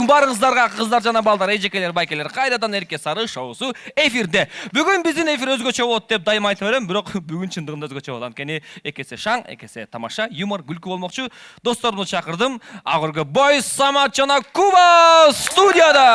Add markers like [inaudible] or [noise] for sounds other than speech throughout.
алейкум баарыңыздарга кыздар жана балдар эжекелер байкелер кайрадан эрке сары шоусу эфирде. Бүгүн биздин эфир өзгөчө болот деп дайыма айта берем бирок [laughs] бүгүн чындыгында өзгөчө болот анткени эки эсе шаң эки эсе тамаша юмор күлкү болмокчу досторумду чакырдым акыркы бой самат жана куба студияда.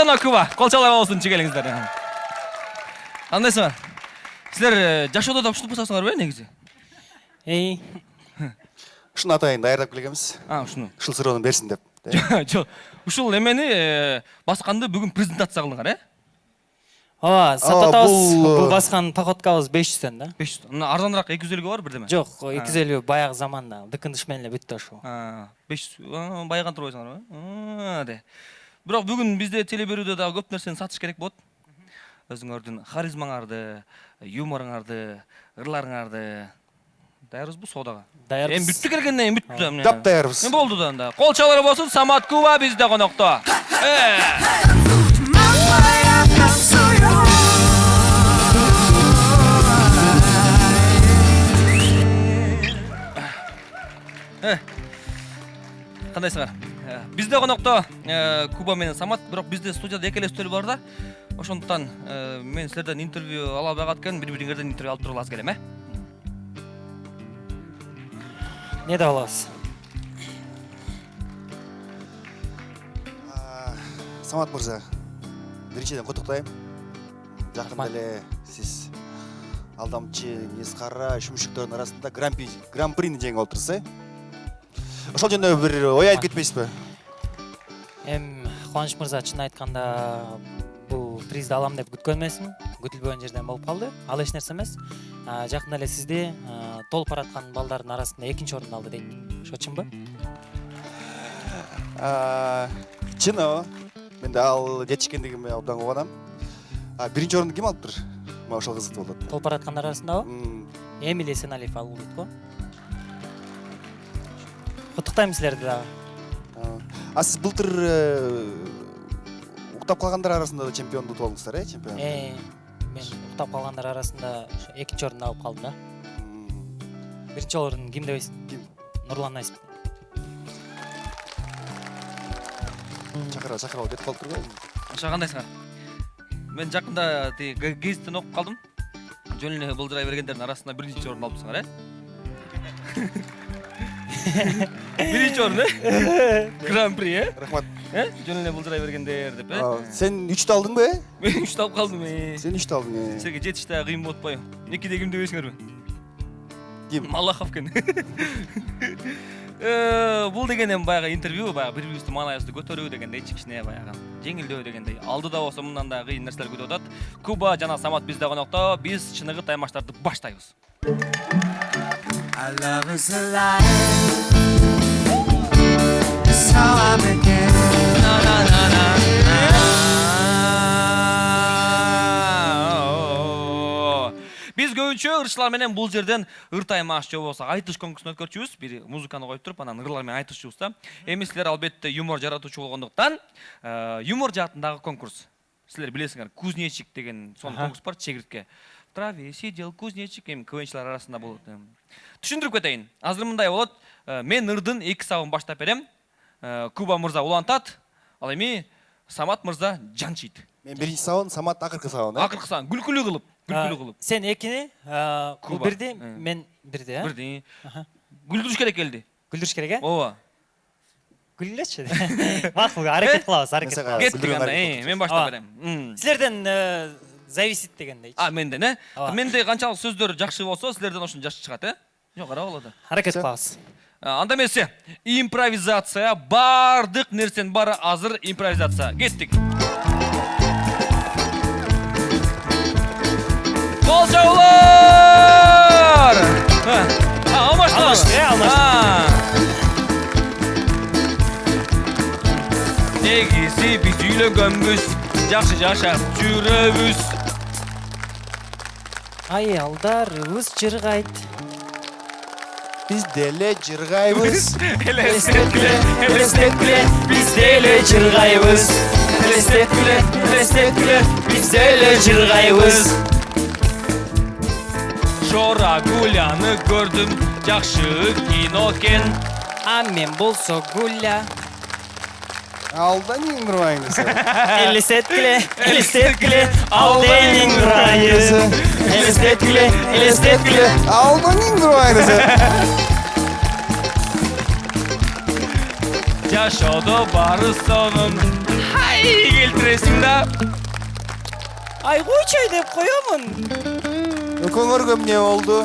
Жана куба кол чалып болсунчу келиңиздер кандайсыңар силер жашоодо да ушинтип кылсаңарбы э негизи эй ушуну атайын даярдап келгенбиз а ушуну ушул суроону берсин деп жок ушул эмени басканды бүгүн презентация кылдыңар э ооба сататабыз э, баскан походкабыз беш жүздөн да беш жүз мына арзаныраак эки жүз элүүгө бар бирдеме жок эки жүз элүү баягы заманда эле бүттү ошол беш жүз байыган турбайсыңарбы де бирок бүгүн бизде теле берүүдө дагы көп нерсени сатыш керек болот өзүңөрдүн харизмаңарды юморуңарды ырларыңарды. Даярбызбы соодага даярбыз эми бүттү келгенден кийин бүттү да дап даярбыз эми болду да анда кол чалары болсун самат куба бизде конокто Э. кандайсыңар Э, бизде конокто э, куба менен самат бирок бизде студияда эки эле үстөл бар да. Ошондуктан э, мен силерден интервью ала албай калат экенмин бири бириңерден интервью алып туруп аз келем э эмне деп алабыз А, самат мырза биринчиден куттуктайм жакында эле сиз алдамчы мисс кара арасында гран при гран прини жеңип алыптырсыз э ошол жөнүндө бир ой айтып кетпейсизби эми кубаныч мырза чын айтканда бул призди алам деп күткөн эмесмин күтүлбөгөн жерден болуп калды ал эч нерсе эмес жакында эле сизди толуп бараткан балдардын арасында экинчи орунду алды дейт ошо чынбы чын ооба мен да ал жетишкендигиме абдан кубанам биринчи орунду ким алыптыр мага ошол кызыктуу болот толуп бараткандар арасындабы М, эмиль эсеналиев алып дейт го куттуктайм силерди дагы а. сиз былтыр уктап калгандар арасында да чемпионду утуп алдыңыздар э чемпион мен уктап калгандар арасында экинчи орунду алып калдым да. М, биринчи орун ким дебейсиң Ким? нурлан насип чакырба чакырба кетип калыптыр го ошо кандайсыңар мен жакында тиги гезиттен окуп калдым жөн эле былжырай бергендердин арасында биринчи орун алыпсыңар э биринчи орун э гран при э рахмат э жөн эле былжырай бергендер деп э сен үчтү алдыңбы э мен үчтү алып калдым сен үчтү алдың э силерге жетиш дагы кыйын болуп атпайбы экиде ким дебейсиңерби ким малахов экен бул деген эми баягы интервью баягы бири бирибизди маанайыбызды көтөрүү дегендей кичине баягы жеңилдөө дегендей алдыда болсо мындан да кыйын нерселер күтүп атат куба жана самат бизде конокто биз чыныгы таймаштарды баштайбыз Our love is alive. That's how I began. биз көбүнчө ырчылар менен бул жерден ыр таймаш же болбосо айтыш конкурсун өткөрчүбүз. Бир музыканы коюп туруп анан ырлар менен айтышчубуз да. Эми силер албетте юмор жаратуучу болгондуктан э, юмор жаатындагы конкурс. Силер билесиңер кузнечик деген сонун конкурс бар чегиртке в траве сидел кузнечик эми квнчилар арасында болот эми. түшүндүрүп кетейин азыр мындай болот э, мен ырдын эки сабын баштап берем. Э, куба мырза улантат ал эми самат мырза жанчыйт мен биринчи сабын самат акыркы сабын э акыркы сабын күлкүлүү кылып күлкүлүү кылып сен экини бул Куба. бирди Э. мен бирди [laughs] э Аха. күлдүрүш керек элди күлдүрүш керек э ооба күлгүлөчү макул аракет кылабыз аракет кылабыз кеттик анда мен баштап берем. Силерден зависит дегендейчи а менден э? Ооба. менде канчалык сөздөр жакшы болсо силерден ошончо жакшы чыгат э? Болот аракет Всё. кылабыз анда эмесе импровизация баардык нерсенин баары азыр импровизация. Кеттик кол чабуулар алмашты Алмашты, алмашты. негизи биз үйлөнгөнбүз жакшы жашап жүрөбүз аялдарыбыз жыргайт Биз деле жыргайбыз. элестеткиле элестеткиле биз деле жыргайбыз элестеткиле элестеткиле биз деле жыргайбыз жора гуляны көрдүм жакшы кино экен а мен болсо гуля Алда нең турбайыңыз. элестеткиле элестеткиле алденин ырайы элестеткиле элестеткиле Алда нең турбайыңыз. Жашоодо баары сонун хай келтиресиң да ай койчой деп коемун Көңөргө эмне болду?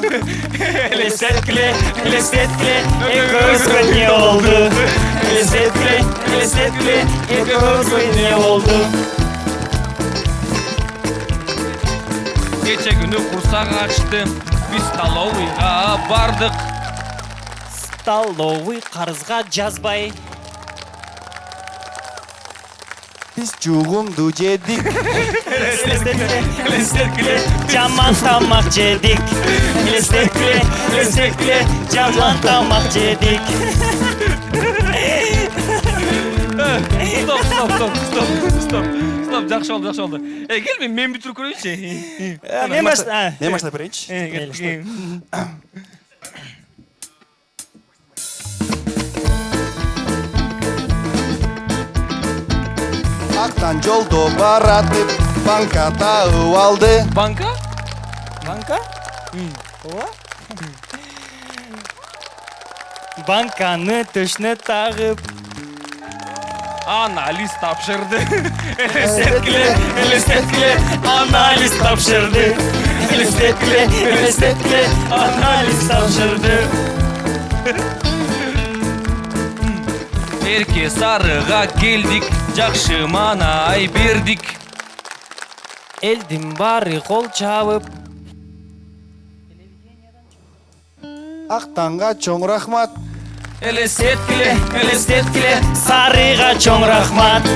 элестеткиле элестеткиле экөөбүзгө эмне болду элестеткиле элестеткиле экөөбүзгө эмне болду кече күнү курсак ачты биз столовыйга бардык столовый карызга жазбай Биз жугумду жедик. элестеткиле элестеткиле жаман тамак жедик элестеткиле элестеткиле жаман тамак жедик стоп стоп стоп стоп стоп стоп жакшы болду жакшы болду э кел мен мен бүтүрүп көрөйүнчү мен баш- Мен баштап берейинчи. Э, кеттик. Актан жолдо баратып, банка таып алды. банка банка ооба банканы төшүнө тагып анализ тапшырды элестеткиле элестеткиле анализ тапшырды элестеткиле элестеткиле анализ тапшырды эрке сарыга келдик жакшы маанай бердик элдин баары кол чабып Актанга чоң рахмат. элестеткиле элестеткиле сарыга чоң рахмат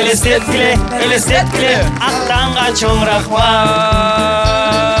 элестеткиле элестеткиле аттанга чоң рахмат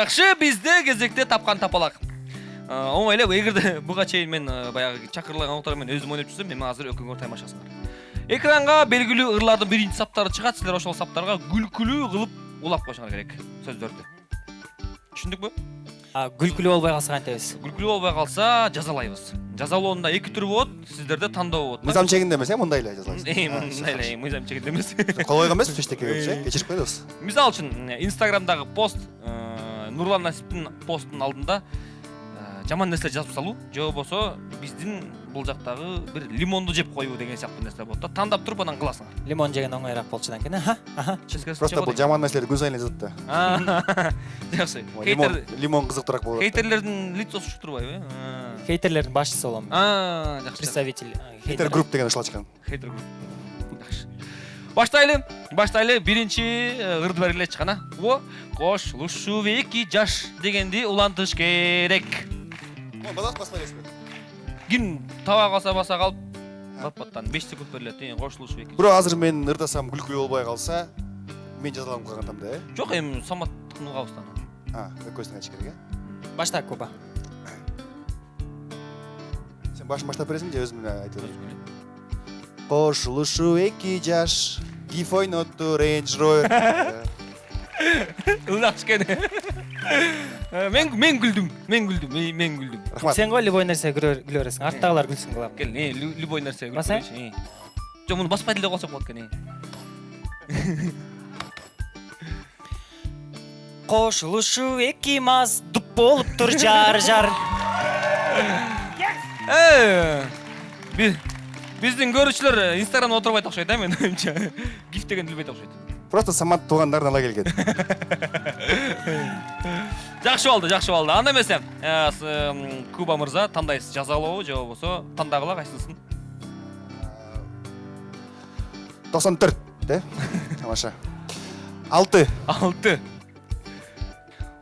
жакшы бизде кезекте тапкан тапалак Э, оңой эле эгерде [laughs] буга чейин мен э, баягы чакырылган отура мен өзүм ойноп жүрсөм эми азыр экөөңөр таймашасыңар экранга белгилүү ырлардын биринчи саптары чыгат силер ошол саптарга күлкүлүү кылып улап коюшуңар керек сөздөрдү түшүндүкпү күлкүлүү болбой калса кантебиз күлкүлүү болбой калса жазалайбыз жазалоонда эки түрү болот сиздерде тандоо болот Мыйзам чегинде эмес, э, мындай эле жазалайсыз. Э, мындай эле мыйзам чегинде эмес Кол койгон эмеспиз эчтекеге, [laughs] э? Кечирип коебуз. мисалы үчүн инстаграмдагы пост э, нурлан насиптин постунун алдында э, жаман нерсе жазып салуу же болбосо биздин бул жактагы бир лимонду жеп коюу деген сыяктуу нерсе болот да. Тандап туруп анан кыласыңар лимон жеген оңоюраак болчу анан аха аха. Просто бул жаман нерселерди күн сайын эле жазат да. [laughs] жакшы Лимон, хейтер лимон кызыктуураак болот. хейтерлердин лицосу учуп турбайбы А. хейтерлердин башчысы болом а жакшы представитель Хейтер. Групп деген ушул ачкан. хейтер групп. Жакшы баштайлы баштайлы биринчи э, ырды бергилечи кана о кошулушуп эки жаш дегенди улантыш керек. Базак баспайсызбы? ким таба калса баса калып бат баттан 5 секунд берилет э кошулушуп эки Бирок азыр мен ырдасам күлкүлүү болбой калса, мен жазаланып калган да, э? жок эми саматтыкын угабыздан А, экөөсүн айтыш керек, э? башта куба [coughs] Сен башын баштап бересиң же өзүм эле айтып кошулушу эки жаш гиф ойнотту рейндж ровер [laughs] ынак кичкене Э, мен мен күлдүм мен күлдүм мен- мен күлдүм рахмат. Сен ғой любой нерсе күлө бересиң арттагылар күлсүн кылам кел э, лю- любой нерсе күлүп Басайын? көрөйүнчү, э. жок муну баспай деле койсок болот экен э. кошулушу [laughs] эки маз дуп болуптур жар жар. Э, би- биздин көрүүчүлөр инстаграмда отурбайт окшойт да менин оюмча [laughs] гиф дегенди билбейт окшойт просто самат туугандарын ала келген. [laughs] Жакшы болду жакшы болду анда эмесе э, куба мырза тандайсыз жазалообу же болбосо тандагыла кайсысын токсон төрт э [laughs] тамаша. Алты. Алты.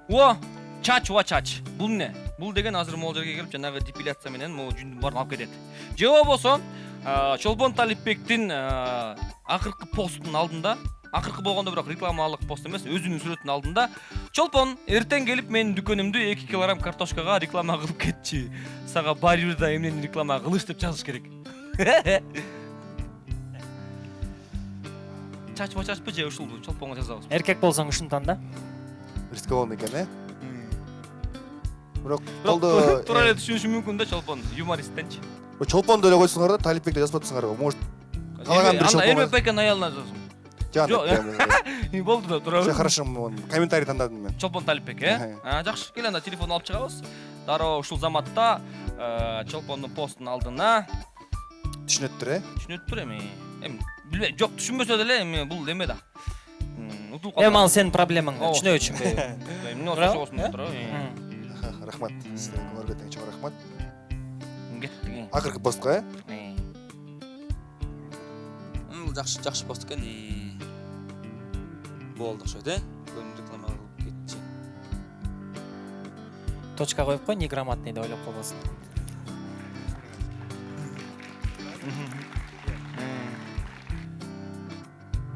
О чач уа чач. Бул эмне бул деген азыр могул жерге келип жанагы депиляция менен могу жүндүн баарын алып кетет же болбосо а, чолпон талипбектин а, акыркы постунун алдында акыркы болгондо бирок рекламалык пост эмес өзүнүн сүрөтүнүн алдында чолпон эртең келип менин дүкөнүмдү эки килограмм картошкага реклама кылып кетчи сага баары бир да эмнени реклама кылыш деп жазыш керек чачпы чачпы же ушул чолпонго жазабыз эркек болсоң ушунтан да рискованный экен э бирок колдо туура эле түшүнүшү мүмкүн да чолпон юмористтенчи чолпондо эле койсоңор да талипбекти жазып атсыңар может Каалаган бир чолпон эрмек байкенин аялына жазсың Жок, болду да все туурабы хорошо комментарий тандадым мен чолпон талипбек э? А, жакшы кел анда телефон алып чыгабыз дароо ушул заматта э, чолпондун постунун алдына түшүнөттүр э түшүнөттүр эми эми билбейм жок түшүнбөсө деле эми бул эме да утулуп эми ал сенин проблемаң түшүнөбү түшүнбөйбү эмне болсо болсун деп туурабы рахмат сизге көңүл кеткен чоң рахмат. Кеттик акыркы постко э бул жакшы жакшы пост экен и болду окшойт э көнүн реклама кылып кетчи точка коюп кой неграмотный деп ойлоп калбасын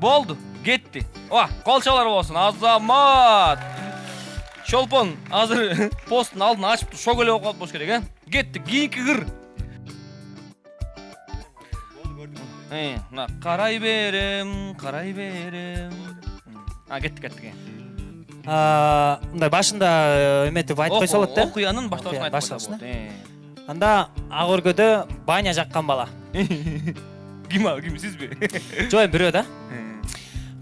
Болду, кетти. О, кол чалар болсун. Азамат. Чолпон азыр [laughs] посттун алдын ачып шок эле болуп калып болуш керек, э? Кетти, кийинки кыр. Э, мына карай берем, карай берем. А, кетти. А, мындай башында э, эметип айтып койсо болот да Окуянын башталышын айтып болот. анда ак өргөдө баня жаккан бала э. Ким ал, ким сизби? жок эми бирөө да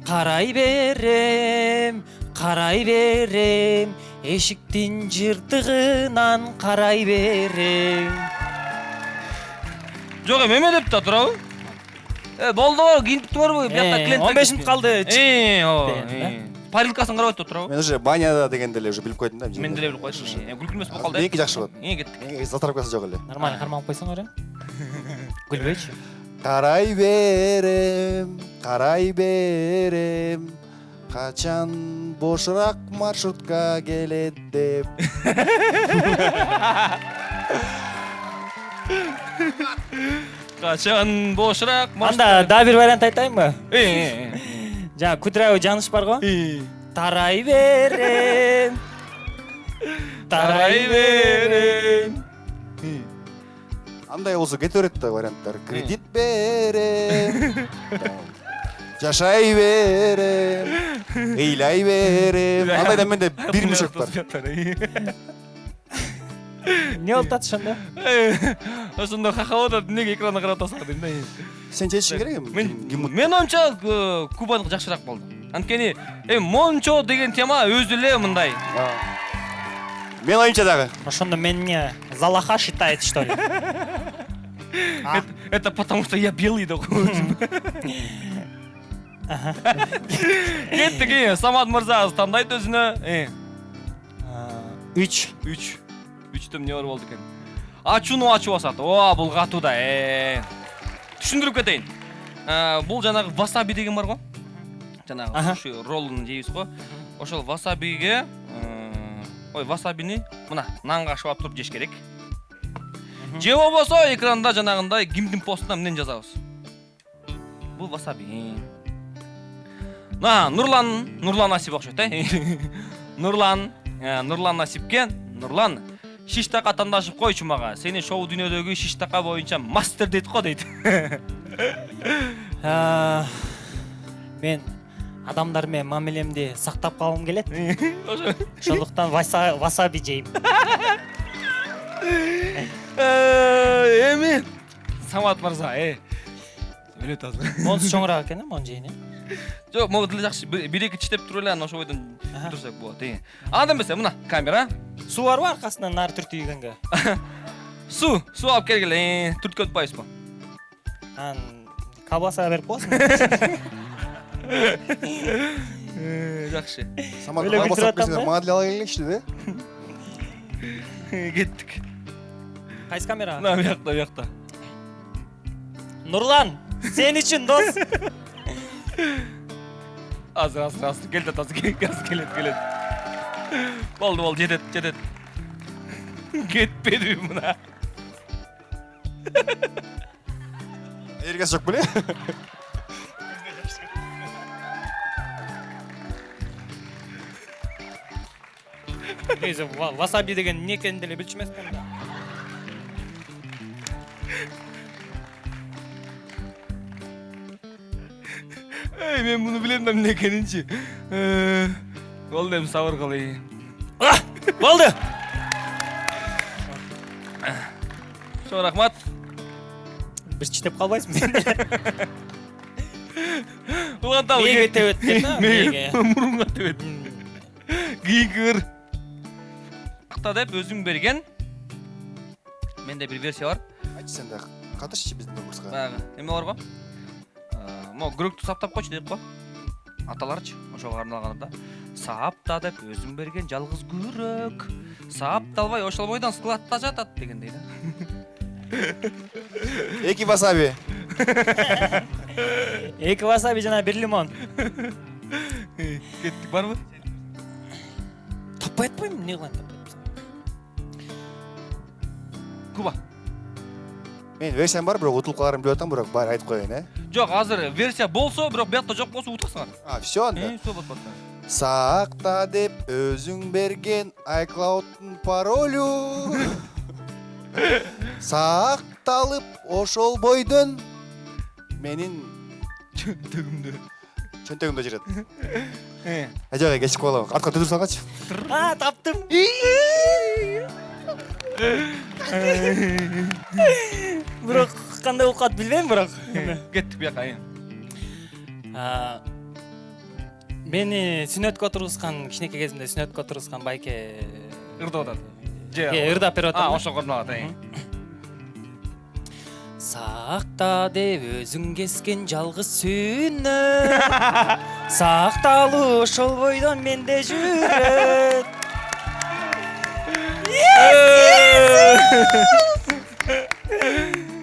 карай берем карай берем эшиктин жыртыгынан карай берем Жок эми эме деп да турабы? Э, болду, кийинип туурбу? Биякта Э, клиент 15 мүнөт калды Э, о, Деген, э. Парилкасын карап атып турабы? мен уже баняда дегенди эле уже билип койдум да Мен деле. Э, Күлкү эмес болуп калды. меники жакшы болот Э, кеттик. затравкасы жок эле нормально карманып койсоңор э күлбөйчү карай берем карай берем качан бошураак маршрутка келет деп Качан бошураак анда дагы бир вариант айтайынбы Э, [laughs] жана кудрявый жаныш бар го? Э. тарай берем. Тарай берем. андай болсо кете берет да варианттар кредит берем. Жашай берем. [laughs] Ыйлай берем. Андайда менде бир мешок бар. Эмне болуп атат ошондо болуп атат, эмнеге экранга карап атасың дейм да. сен чечишиң керек эми Мен ким- ким мен оюмча э, Кубаныкы жакшыраак болду. Анткени эми мончо деген тема өзү эле мындай. А. мен оюмча дагы ошондо мен эмне залаха считает что ли [laughs] Это- Это потому что я белый да. Кеттик, э, Самат мырза тандайт өзүнө. Э, үч үч. Үчтө эмне бар болду экен? Ачууну ачып басат. О, бул катуу да. Э. Түшүндүрүп кетейин. Э, Бул жанагы васаби деген бар го. Жанагы суши роллун жейбиз го. Ошол васабиге э, ой, васабини мына нанга ашып туруп жеш керек. Же болбосо экранда жанагындай кимдин постуна эмнени жазабыз? Бул васаби. На, Нурлан, Нурлан Насип окшойт, э? [laughs] Нурлан, Нурлан Насипке, Нурлан, шиш така тандашып койчу мага. Сени шоу дүйнөдөгү шиш така боюнча мастер дейт го дейт. А, [laughs] мен адамдар менен мамилемди сактап калгым келет. [laughs] Ошо. Ошондуктан васа- васаби жейм [laughs] Э, эми самат мырза э. Өлөт азыр. Монусу чоңураак экен э мону жейин э [laughs] жок могу деле жакшы бир эки читтеп туруп эле анан ошол бойдон Аха. турсак болот э анда эмесе мына камера. Суу барбы аркасынан нары түртүйгөнгө [laughs] суу суу алып келгиле түрткөн атпайбызбы анан колбаса берип коесуң [laughs] Э, жакшы самат колбаса келсеңер мага деле ала келиңичи да кеттик кайсы камера? Мына биякта биякта нурлан сен үчүн дос. Азыр азыр азыр келет азыр кел- азыр келет келет болду болду жетет жетет кетпедиби мына. Эргеси жок беле негизи ва- васаби деген эмне экенин деле билчү эмесмин эй мен муну билем да эмне экенинчи Э, болду эми сабыр А, болду чоң рахмат калбайсыңбы уланталы Мээге тебет экен да, мээге. мурунга тебет кийинкир акта деп өзүң берген менде бир версия бар айтчы сен да катышчы биздин конкурска баягы эме бар го могу күрөктү саптап койчу дейт го аталарчы ошого арналган да сапта деп өзүң берген жалгыз күрөк сапталбай ошол бойдон складта жатат дегендей да. [laughs] Эки васаби. [laughs] Эки васаби жана бир лимон. Кеттик барбы таппай атпайм эмне кылайын таппай куба. Менин версиям бар бирок утулуп каларын билип атам бирок баары айтып коеюн э? Жок азыр версия болсо бирок биякта жок болсо утасыңар а все анда Э, вот, вот. сакта деп өзүң берген айклаудтун паролю. Сакталып ошол бойдон менин чөнтөгүмдө чөнтөгүмдө жүрөт Э, а жок кечип калам артка төдүр салгачы а таптым. Бирок кандай оокат билбейм бирок кеттик бияка э. А, мени сүннөткө отургузган кичинекей кезимде сүннөткө отургузган байке ырдап атат же ырдап берип а атам ошого арналат э. сакта деп өзүң кескен жалгыз сүннөт сакталуу ошол бойдон менде жүрөт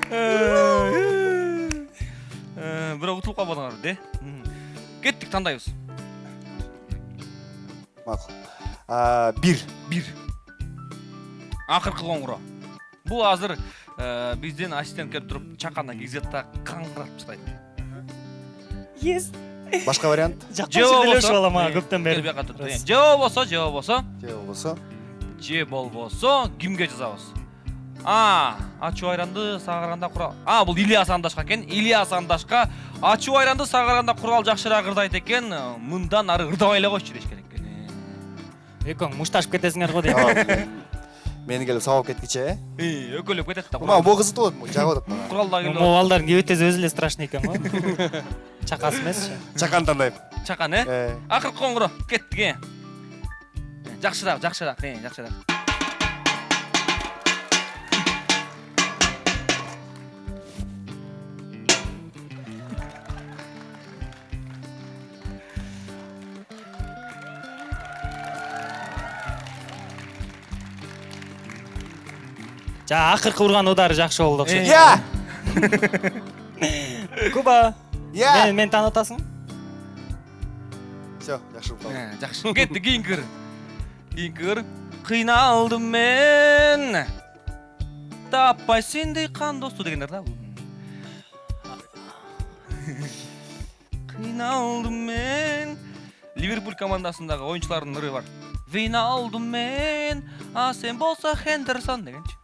Э, бирок утулуп калбадыңар де кеттик тандайбыз макул А, бир бир акыркы коңгуроо бул азыр э, биздин ассистент келип туруп чакандан кигизет да каңгырап тастайт ес башка вариант элешип алам ага көптөн бери бияка тур э. же болбосо же болбосо же болбосо же болбосо кимге жазабыз а ачуу айранды сагырганда курал а бул ильяс андашка экен ильяс андашка ачуу айранды сагырганда курал жакшыраак ырдайт экен мындан ары ырдабай эле койчу деш керек экен экөөң мушташып кетесиңер го дейт мени келип сабап кеткичи э өкөлөп кетет да мага могу кызыктуу болот жагып атат мага куралда могу келип балдардын кебетеси өзү эле страшный экен го чакасы [laughs] эмесчи чакан тандайм чакан э акыркы коңгуроо кеттик э жакшыраак жакшыраак жакшыраак жана акыркы урган удары жакшы болду окшойт я куба мени мени таанып атасың все жакшы болуп калды Э, жакшы кеттик кийинки ыр кийинки ыр кыйналдым мен. Таппай сендей кан досту дегендер да. Кыйналдым мен. Ливерпуль командасындагы оюнчулардын ыры бар. Вийналдым мен. А сен болсо хендерсон дегенчи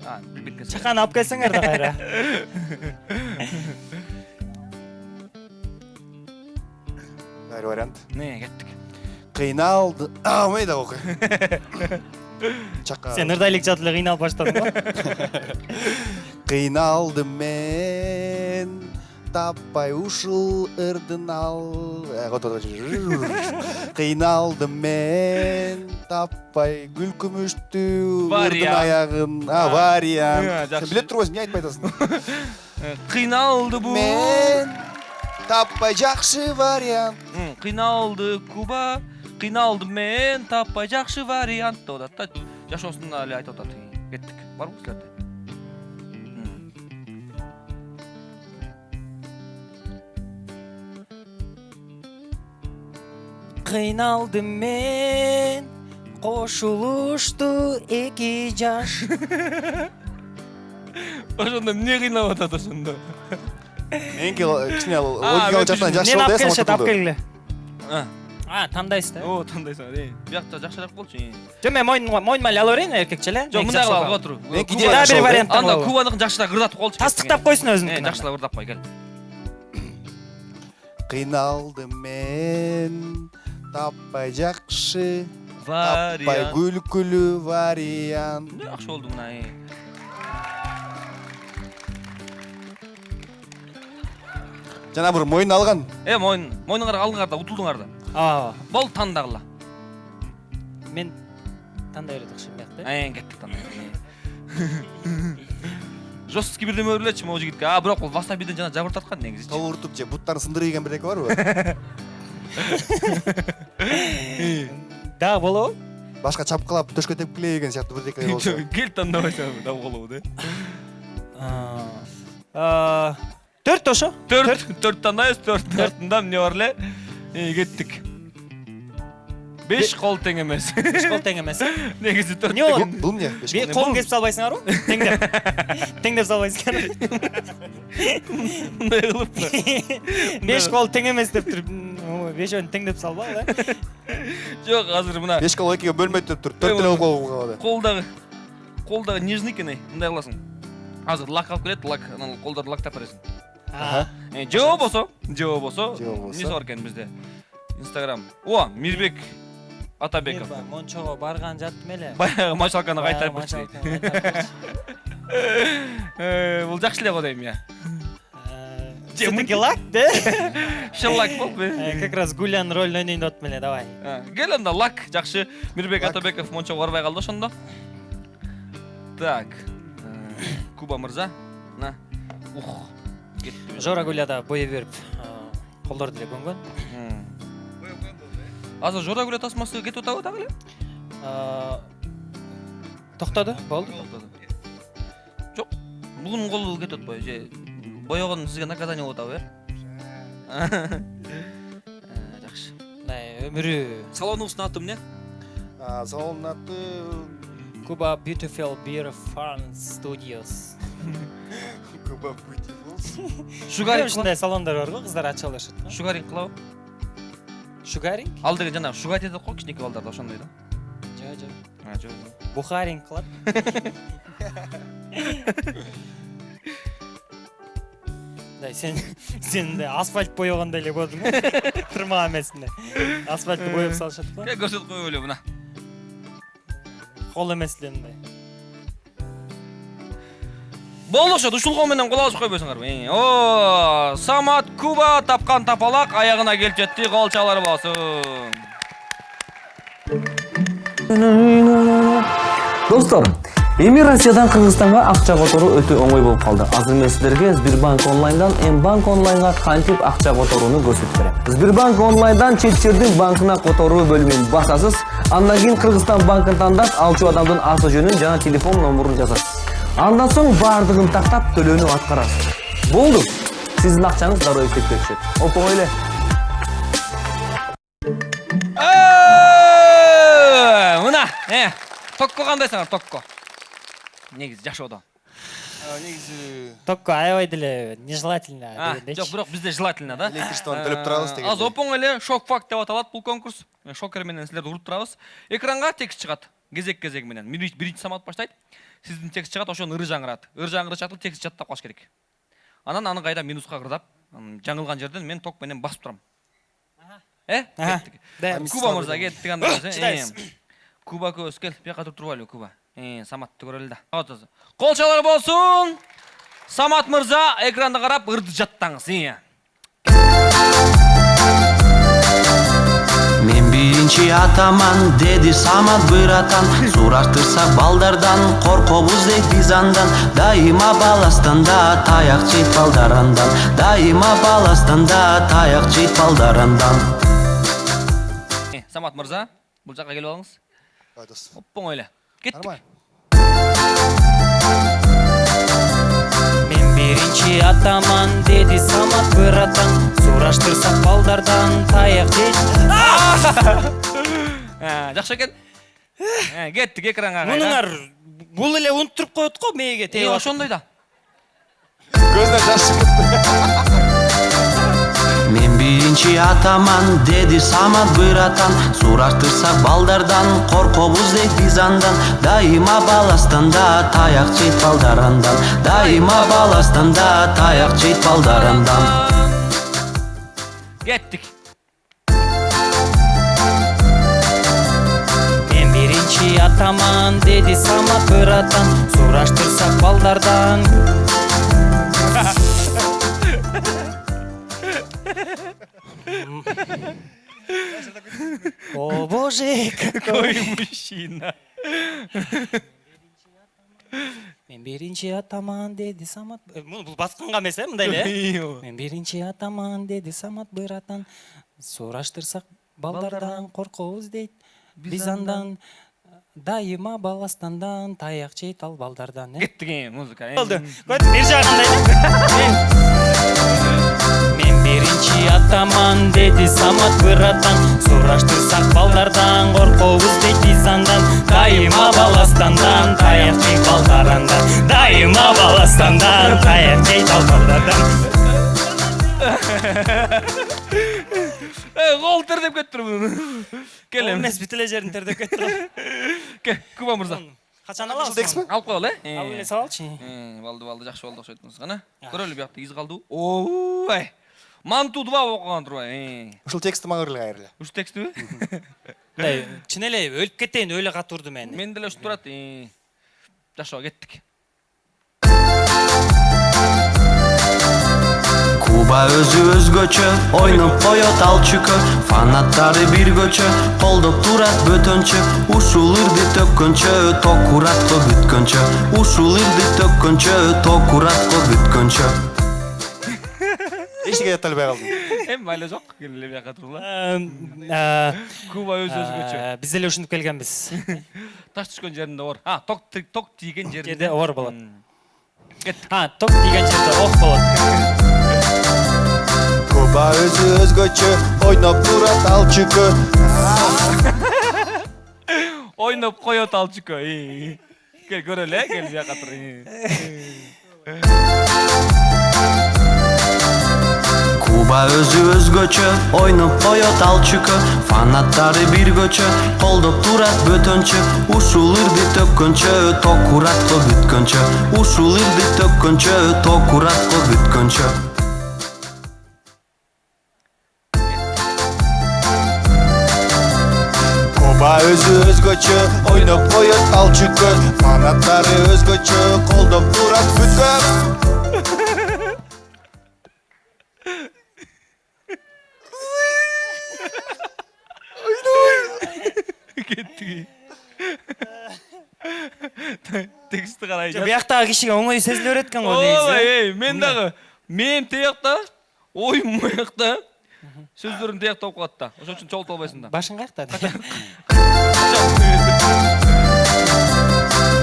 шақаны алып келсеңдер да қайра бәрі вариант не кеттік қиналды алмайды оқы чақа сен нұрдайлик жатып эле кыйналып баштадың го кыйналдым мен таппай ушул ырдын ал кыйналдым мен таппай гүл күмүштүү ырдын Вариант. аягын а А. вариант Э, сен билет турбайсың эмне айтпай атасың қиналды бұл мен таппай жакшы вариант қиналды куба қиналды мен таппай жақсы вариант деп атат да жашоосунда эле айтып атат кеттик барбы силерде М. кыйналдым мен кошулушту эки жаш. Ошондо эмне кыйнап атат ошондо меники кичине А, логикалык жактан мен жакшы мени болду алып э келишет алып келгиле А, а тандайсыз да о тандайсың э биякта жакшыраак болчу э. жок мен мойнума мойнума эле ала берейин эркекче эле жок мындай кылалы отур Меники Куба- идея дагы бир вариант анда кубаныкын жакшыраак ырдатып коелучу тастыктап койсун э өзүнүкүн жакшыраак ырдап кой кел кыйналдым мен таппай жакшы таппай вариант. күлкүлүү вариант. Жакшы болду мына э. жана бир мойнуна алган э мойын мойнуңар алыңар да утулдуңар да. Ооба болду тандагыла мен тандай берет окшойм биякта эң кеттик тандай жесткий бирдеме берилечи могу жигитке а бирок бул васабиден жана жабыртаткан негизичи тобуртуп же буттарын сындырып жеген бирдеке барбы дагы болобу башка чапкылап төшкө тепкилей деген сыяктуу бирдеке болсо кел тандабайсың дабы болобу да. Төрт ошо төрт. Төрт. Тандайбыз төрттүн артында эмне бар эле кеттик беш кол тең эмес беш кол тең эмес [laughs] негизи төрт Эмне болот? бул эмне Беш колун кесип салбайсыңарбы теңдеп. [laughs] Теңдеп салбайсыңар мындай кылып [laughs] беш кол тең эмес деп туруп бешөөнү теңдеп салбагыла жок азыр мына беш кол экиге бөлмөйт деп туруп төрт калды колдагы колдагы нежный экен эй мындай кыласың азыр лак алып келет лак анан колдорду лактап бересиң Аха. Э, же болбосо же болбосо Же болбосо. эмнеси бар экен бизде инстаграм. О мирбек атабеков. Мончого барган жаттым эле баягы мочалканы кайтарып. Э, бул жакшы эле го дейм я Э, Же, всё-таки лак да? [laughs] Шыллак болуп Э, как раз гулянын ролун ойнойн деп атам эле давай. Кел анда лак жакшы мирбек Лак. атабеков мончого барбай калды ошондо так э, куба мырза на. Ух жора гуляда бое берип колдорду эле көнгөн азыр жора гүлө тасмасы кетип атабы дагы эле Э, токтоду болду жок бугунун колу кетип атпайбы же боёгон сизге наказание болуп атабы э? [laughs] Э, жакшы. Мындай өмүрү салонубуздун аты эмне А, салондун аты куба beautiful beer farm studios. [laughs] Куба Beautiful. [laughs] шугаринг ушундай салондор бар го кыздар ача алышат шугаринг кылабы шугаринг? Ал деген жанагы шугать этет го кичинекей балдарда ошондой да? Жок жок А, жок бухаринг кылат сен сен мындай асфальт боегондой эле болдуң го тырмаган эмесинде асфальтты боеп салышат го кел көрсөтүп коелу эле мына. Кол эмес эле мындай болду ошо ушул кол менен кол алышып койбойсуңарбы о самат куба тапкан тапалак аягына келип жетти кол чалар болсун достор эми россиядан кыргызстанга акча которуу өтө оңой болуп калды азыр мен сиздерге сбербанк онлайндан м банк онлайнга кантип акча которууну көрсөтүп берем сбербанк онлайндан чет банкына которуу бөлүмүн басасыз андан кийин кыргызстан банкын тандап алчу адамдын аты жөнүн жана телефон номурун жазасыз андан соң баардыгын тактап төлөөнү аткарасыз болду сиздин акчаңыз дароо эсепке түшөт оп эле мына токко кандайсыңар токко негизи жашоодо негизи токко аябай деле нежелательно жок бирок бизде желательно да? Электричествону төлөп турабыз Э, азыр оп оңой эле шок факт деп аталат бул конкурс. Шокер менен силерди уруп турабыз экранга текст чыгат кезек кезеги менен Биринчи- биринчи самат баштайт сиздин текст чыгат ошону ыры жаңырат ыры жаңырышатты текст жаттап калыш керек. Анан аны кайра минуска кырдап жаңылган жерден мен ток менен басып турам э? Кеттик куба мырза кеттик анда. Куба көбүз кел бияка туруп алайлы куба. Саматты көрөлү да. Кол чалар болсун. Самат мырза экранды карап ырды жаттаңыз э. Мен биринчи атаман деди самат быратан сураштырсак балдардан коркобуз дейт биз андан дайыма баластанда таяк жейт балдар андан дайыма баластанда таяк жейт балдар андан Э, самат мырза бул жака келип алыңыз. Оп оңой эле Нормально. мен биринчи атаман деди самат быратан сураштырсак балдардан таяк жейт Э, [laughs] жакшы экен Э, кеттик экранга кайра. мунуңар бул эле унуттуруп коет го мээге тээп ошондой да Көзүнөн жаш чыгып Мен [laughs] биринчи атаман деди самат быратан сураштырсак балдардан коркобуз дейт биз андан дайыма баластанда таяк жейт балдар андан дайыма баластанда таяк жейт балдар андан кеттик. Мен биринчи атаман деди самат быратан сураштырсак балдардан. О боже какой мужчина. Мен биринчи атаман деди самат Э, бул басканга эмес э мындай эле мен биринчи атаман деди самат быратан сураштырсак балдардан коркобуз дейт биз андан дайыма баластандан таяк жейт ал балдардан э? Кеттик э, музыка э. болду көт бир жагында [laughs] мен биринчи атаман деди самат быратан сураштырсак балдардан коркобуз дейт биз андан дайыма баластандан таяк жейт балдардан дайыма баластандан таяк жейт ал балдардан кол [laughs] тердеп кетиптир мунун кел эми эмес бүт эле жерин тердеп [laughs] кел куба мырза. Качан алабыз Жылдексиби? алып коелу э алып эле салалычы болду болду жакшы болду окшойт кана көрөлү биякта из калдыбы ой манту два окуган турбайбы Ушул текстти мага ыргылы кайрылы. ушу текстиби мындай [laughs] чын эле өлүп кетейин өлө катып урду мени мен деле ушинтип турат жашоо кеттик Куба өзү өзгөчө ойноп коет ал чүкө фанаттары бир көчө колдоп турат бөтөнчө ушул ырды төккөнчө токуратко бүткөнчө ушул ырды төккөнчө токуратко бүткөнчө Эчтеке айталбай калдым. эми майла жок кел эле бияка тургула Э, куба өзү өзгөчө биз деле ушинтип келгенбиз [laughs] таш түшкөн жеринде оор а ток ток тийген жеринде жерде оор болот М. а ток тийген жерде ок болот [laughs] Куба өзү өзгөчө ойноп турат ал чүкө. ойноп коет ал чүкө и. кел көрөлү э кел бияка тур. [laughs] Куба өзү өзгөчө ойноп коет ал чүкө фанаттары бир көчө колдоп турат бөтөнчө ушул ырды төккөнчө токуратко бүткөнчө ушул ырды төккөнчө токуратко бүткөнчө Куба өзү өзгөчө ойноп коет ал чүкө. Фанаттары өзгөчө колдоп турат бүткөн. Карай Жок, бияктагы кишиге оңой сезиле берет экен го ой негизи эй мен дагы мем тиякта оюм буякта сөздөрүм тиякта болуп калат да ошон үчүн чогултуп албайсың да башың каякта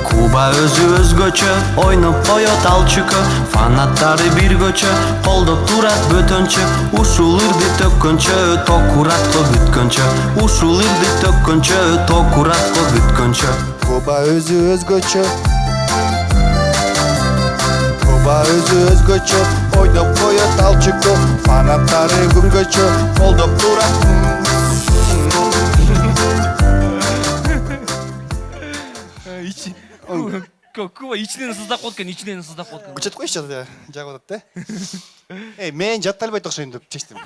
Куба өзү өзгөчө ойноп коет ал чүкө фанаттары бир көчө колдоп турат бөтөнчө ушул ырды төккөнчө токуратко бүткөнчө ушул ырды төккөнчө токуратко бүткөнчө Куба өзү Куба өзү өзгөчө ойноп коет ал чүкө. Фанаттары күнгөчө колдоп турат. көба ичинен сыздап калат экен ичинен сыздап калат экен күчөтүп коюшчу жагып атат да эй мен жаттай албайт окшойм деп чечтим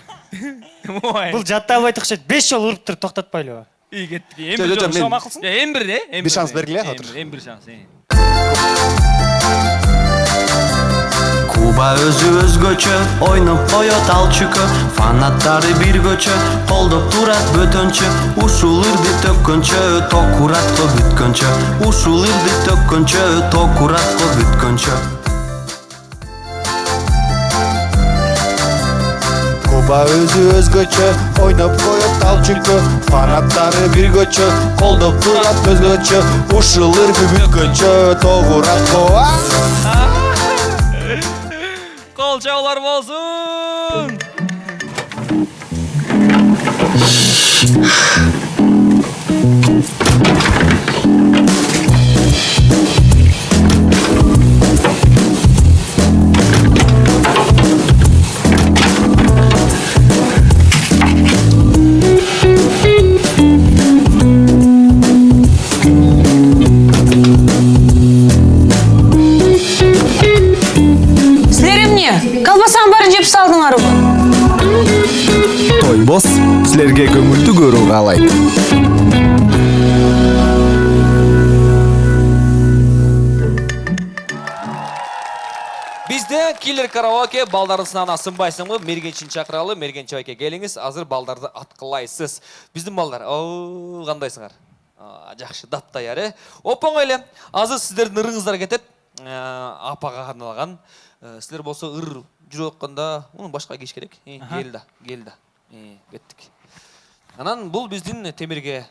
ой бул жаттай албайт окшойт беш жолу уруп туруп токтотпойлубу үй кеттик эми бир жо, жолу макулсуң эми бир э эми Бир шанс бергиле, бир, эми бир шанс куба өзү өзгөчө ойноп коет ал фанаттары биргөчө колдоп турат бөтөнчө. Ушул ырды төккөнчө токуратко бүткөнчө. Ушул ырды төккөнчө токуратко бүткөнчө. Куба өзү өзгөчө ойноп коет ал фанаттары биргөчө колдоп турат өзгөчө. Ушул ырбы бүткөнчө тогуракко кол чабуулар каалайт бизде киллер караоке балдардын сынагына сынбайсыңбы мергенчини чакыралы мергенчи байке келиңиз азыр балдарды аткылайсыз биздин балдар о кандайсыңар А, жакшы дапдаяр э оп оңой эле азыр сиздердин ырыңыздар кетет апага арналган Э, силер болсо ыр жүрүп атканда муну башка кийиш керек Э, кел да кел да Э, кеттик анан бул биздин темирге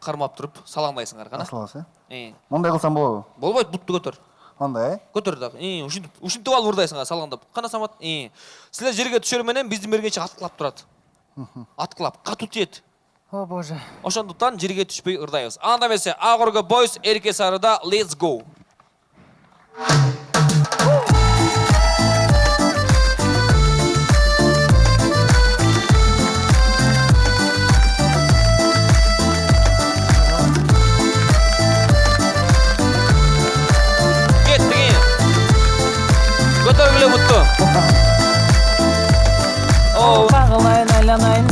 кармап туруп салаңдайсыңар кана аласыз Э, мондай кылсам болобу? Болбойт бутту көтөр. Андай э? Көтөр дагы Э, ушинтип ушинтип алып ырдайсыңар салаңдап кана самат Э, силер жерге түшөр менен биздин мергенчи аткылап турат. Аткылап катуу тиет. О боже. Ошондуктан жерге түшпөй ырдайбыз анда эмесе ак өргө бойс эрке сарыда let's go.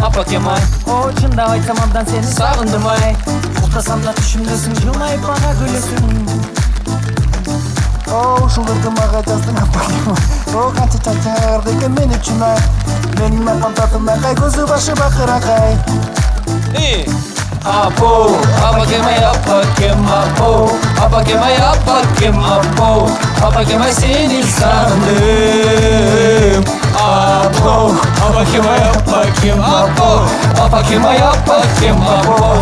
Апакем ай о чындап айтсам абдан сени сагындым ай уктасам да түшүмдөсүң жылмайып мага күлөсүң о ушуларды мага жаздың апакем о канча чачарды экен мен үчүн ай менин апам татымакай көзү башы бакыракай И Апо, апакем ай, апакем, апо Апакем ай, апакем, апо Апакем ай, сени сагындым Апо, апакем ай, апакем, апо Апакем ай, апакем, апо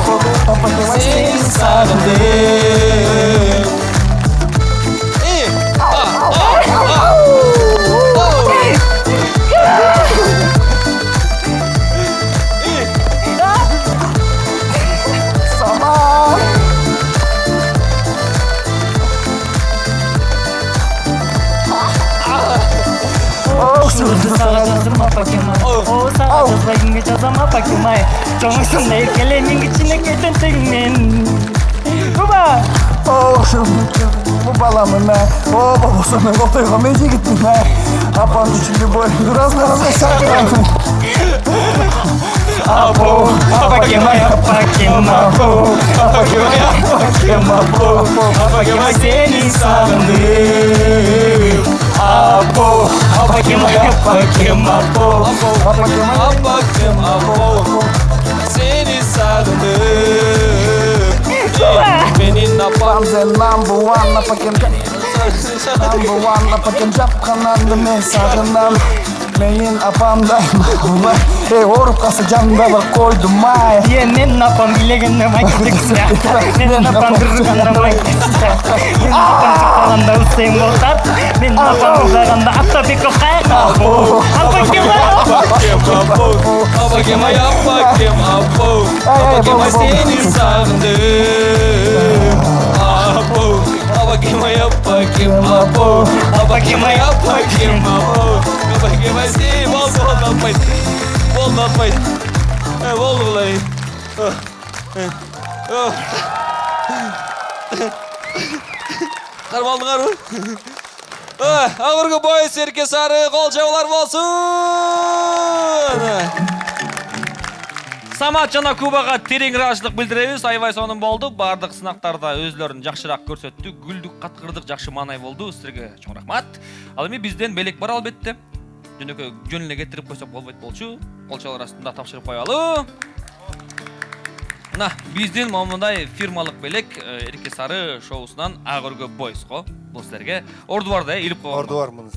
ушуларды сага жаздым апакем ай о сага жазбай кимге жазам апакем ай чоңуйсуң да эркеле мен кичинекей тентегиңмен уба о ушул баламын ай о болбосо мен кол тойго мен жигитмин ай апам үчүн любовь разный разный шагырамын апо апакем ай апакем апо апакем ай апакем апо апакем ай сени сагындым апо апакем ай апакем апо Апакем, апо Сени сагындым Менин апам Sen number one апакем number one апакем жапкананды мен сагынам менин апамдай эй ооруп калса жанымда бар койдум ай е менин апам билегенде майкетексиң да менин апам кыргызганда майкетексиң менин апам чыкканда усейн болтат менин апам ырдаганда автопиков кайка апакем ай Апакем, ай, апакем, апо Апакем, ай, сени сагындым Апо Апо Апакем, ай, апакем, апо Апакем, ай, сени Болду, болду, атпайт Болду, атпайт Э, Болду булай карап алдыңарбы агыргы бой серке сары кол чабуулар болсун самат жана кубага терең ыраазычылык билдиребиз аябай сонун болду баардык сынактарда өзүлөрүн жакшыраак көрсөттү күлдүк каткырдык жакшы маанай болду силерге чоң рахмат. Ал эми бизден белек бар албетте жөнөкөй жөн эле кетирип койсок болбойт болчу. Кол чабуулар астында тапшырып коелу мына биздин момундай фирмалык белек эрке сары шоусунан ак өргө бойско бул силерге орду бар да э илип койгонго орду бар муну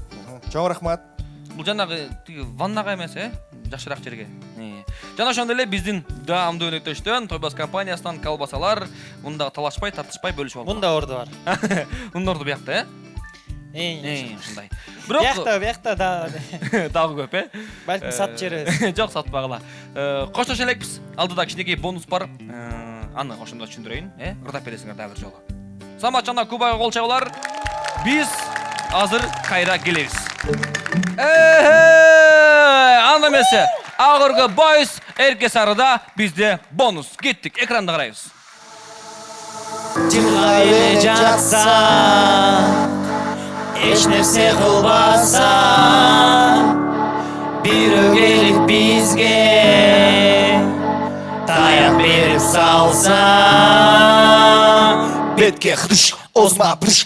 чоң рахмат. Бул жанагы тиги ваннага эмес э? Жакшыраак жерге. Э. жана ошондой эле биздин даамдуу өнөктөштөн тойбас компаниясынан колбасалар мында талашпай тартышпай бөлүшүп алып мында орду бар. [laughs] Мундорду биякта э? Эң Э, ушундай бирок биякта биякта да [laughs] дагы көп э? Балким сатып жиберебиз [laughs] жок сатпагыла Э, коштошо элекпиз алдыда кичинекей бонус бар. Э, аны ошондо түшүндүрөйүн э? Ырдап бересиңер дагы бир жолу самат жана кубага кол чабуулар. Биз азыр кайра келебиз анда эмесе өргө бойс эрке сарыда бизде бонус кеттик экранды карайбыз жылга эле жатса эч нерсе кылбаса бирөө келип бизге таяк берип салса бетке хрыш озма прыш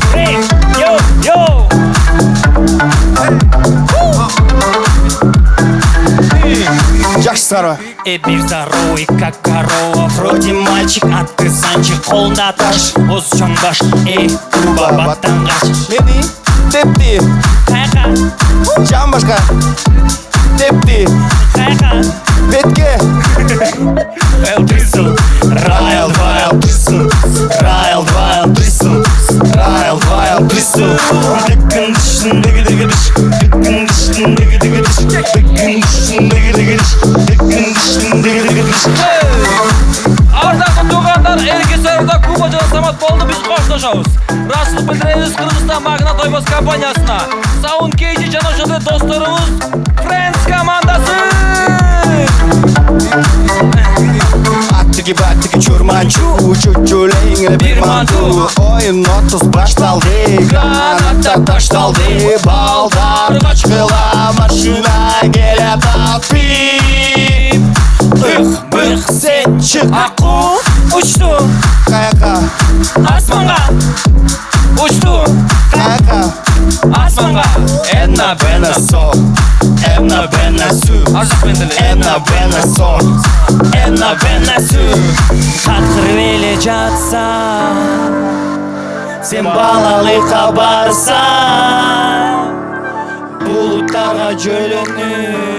жакшы сара И бир здоровый, как корова Вроде мальчик, а ты санчик Колунда таш, оз чоң баш Эй, куба баттан кач мени тепти Кайка, жан башка тепти кайка бетке Эл Брисел, Райл, Вайл, Брисел Райл, Вайл, Брисел Райл, Вайл, Брисел Диккін дишін, диги диги диш коштошобуз ыраазычылык билдиребиз кыргызстан магнат тойбос компаниясына саун кейжи жана ошондой досторубуз френдс командасы аттыги баттыги чурманчу чучулең бир манту. оюн отуз башталды граната ташталды балдар качкыла машина келет атпип ых бых сен чык Аку. Учту каяка асманга учту каяка асманга Энна бена со Энна бена су ар жак менен деле Энна бена со Энна бена су Каткырып эле жатса Сен балалыкка барсаң Булуттарга жөлөнүп